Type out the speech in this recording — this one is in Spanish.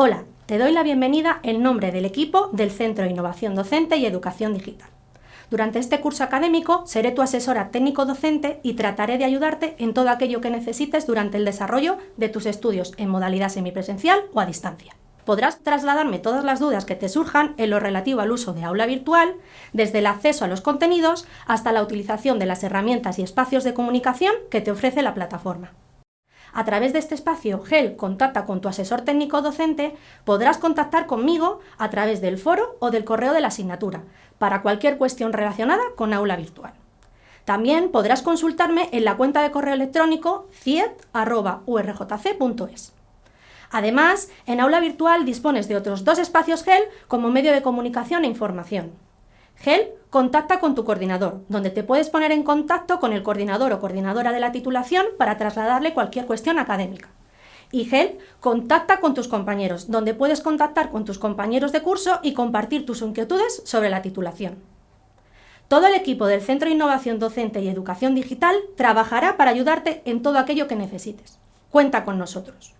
Hola, te doy la bienvenida en nombre del equipo del Centro de Innovación Docente y Educación Digital. Durante este curso académico seré tu asesora técnico-docente y trataré de ayudarte en todo aquello que necesites durante el desarrollo de tus estudios en modalidad semipresencial o a distancia. Podrás trasladarme todas las dudas que te surjan en lo relativo al uso de aula virtual, desde el acceso a los contenidos hasta la utilización de las herramientas y espacios de comunicación que te ofrece la plataforma. A través de este espacio GEL Contacta con tu asesor técnico docente, podrás contactar conmigo a través del foro o del correo de la asignatura, para cualquier cuestión relacionada con aula virtual. También podrás consultarme en la cuenta de correo electrónico ciet.urjc.es. Además, en aula virtual dispones de otros dos espacios GEL como medio de comunicación e información. GEL contacta con tu coordinador, donde te puedes poner en contacto con el coordinador o coordinadora de la titulación para trasladarle cualquier cuestión académica. Y GEL contacta con tus compañeros, donde puedes contactar con tus compañeros de curso y compartir tus inquietudes sobre la titulación. Todo el equipo del Centro de Innovación Docente y Educación Digital trabajará para ayudarte en todo aquello que necesites. Cuenta con nosotros.